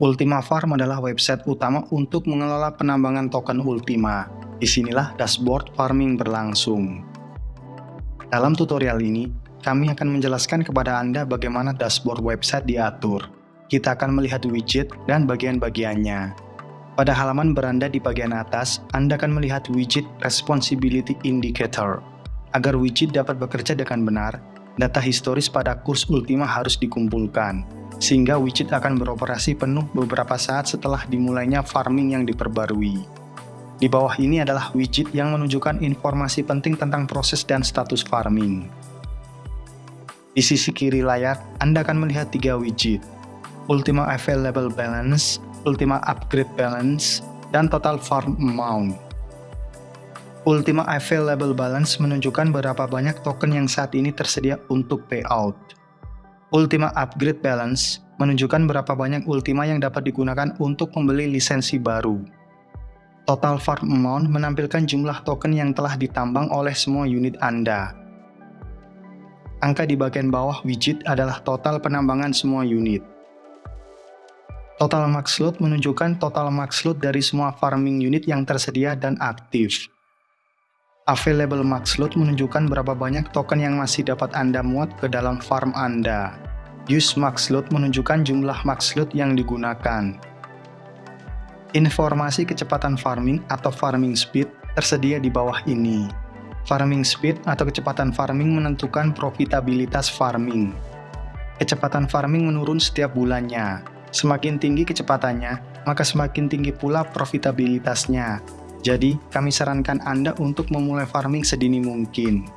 Ultima Farm adalah website utama untuk mengelola penambangan token Ultima. Di sinilah dashboard farming berlangsung. Dalam tutorial ini, kami akan menjelaskan kepada Anda bagaimana dashboard website diatur. Kita akan melihat widget dan bagian-bagiannya. Pada halaman beranda di bagian atas, Anda akan melihat widget Responsibility Indicator. Agar widget dapat bekerja dengan benar, data historis pada kurs Ultima harus dikumpulkan sehingga widget akan beroperasi penuh beberapa saat setelah dimulainya farming yang diperbarui. Di bawah ini adalah widget yang menunjukkan informasi penting tentang proses dan status farming. Di sisi kiri layar, Anda akan melihat tiga widget, Ultima Available Balance, Ultima Upgrade Balance, dan Total Farm Amount. Ultima Available Balance menunjukkan berapa banyak token yang saat ini tersedia untuk payout. Ultima Upgrade Balance menunjukkan berapa banyak Ultima yang dapat digunakan untuk membeli lisensi baru. Total Farm Amount menampilkan jumlah token yang telah ditambang oleh semua unit Anda. Angka di bagian bawah widget adalah total penambangan semua unit. Total max load menunjukkan total max load dari semua farming unit yang tersedia dan aktif. Available max load menunjukkan berapa banyak token yang masih dapat Anda muat ke dalam farm Anda. Use max load menunjukkan jumlah max load yang digunakan. Informasi kecepatan farming atau farming speed tersedia di bawah ini. Farming speed atau kecepatan farming menentukan profitabilitas farming. Kecepatan farming menurun setiap bulannya. Semakin tinggi kecepatannya, maka semakin tinggi pula profitabilitasnya. Jadi, kami sarankan Anda untuk memulai farming sedini mungkin.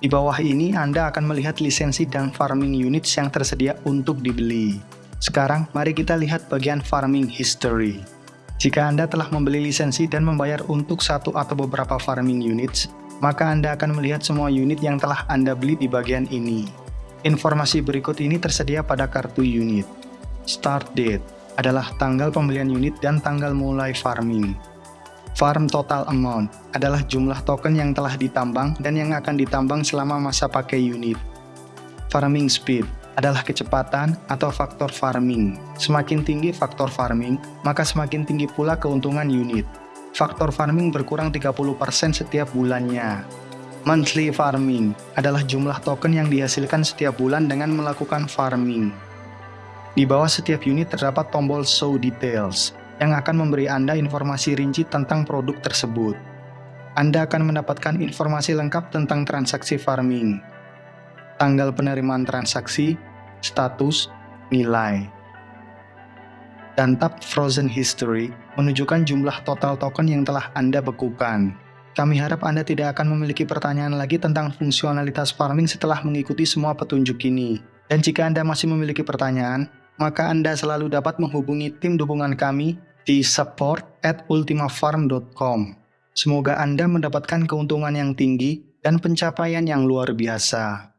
Di bawah ini Anda akan melihat lisensi dan farming units yang tersedia untuk dibeli. Sekarang, mari kita lihat bagian farming history. Jika Anda telah membeli lisensi dan membayar untuk satu atau beberapa farming units, maka Anda akan melihat semua unit yang telah Anda beli di bagian ini. Informasi berikut ini tersedia pada kartu unit. Start date adalah tanggal pembelian unit dan tanggal mulai farming. Farm total amount adalah jumlah token yang telah ditambang dan yang akan ditambang selama masa pakai unit. Farming speed adalah kecepatan atau faktor farming. Semakin tinggi faktor farming, maka semakin tinggi pula keuntungan unit. Faktor farming berkurang 30% setiap bulannya. Monthly farming adalah jumlah token yang dihasilkan setiap bulan dengan melakukan farming. Di bawah setiap unit terdapat tombol Show Details, yang akan memberi Anda informasi rinci tentang produk tersebut. Anda akan mendapatkan informasi lengkap tentang transaksi farming, tanggal penerimaan transaksi, status, nilai. Dan tab Frozen History menunjukkan jumlah total token yang telah Anda bekukan. Kami harap Anda tidak akan memiliki pertanyaan lagi tentang fungsionalitas farming setelah mengikuti semua petunjuk ini. Dan jika Anda masih memiliki pertanyaan, maka Anda selalu dapat menghubungi tim dukungan kami di support at ultimafarm.com. Semoga Anda mendapatkan keuntungan yang tinggi dan pencapaian yang luar biasa.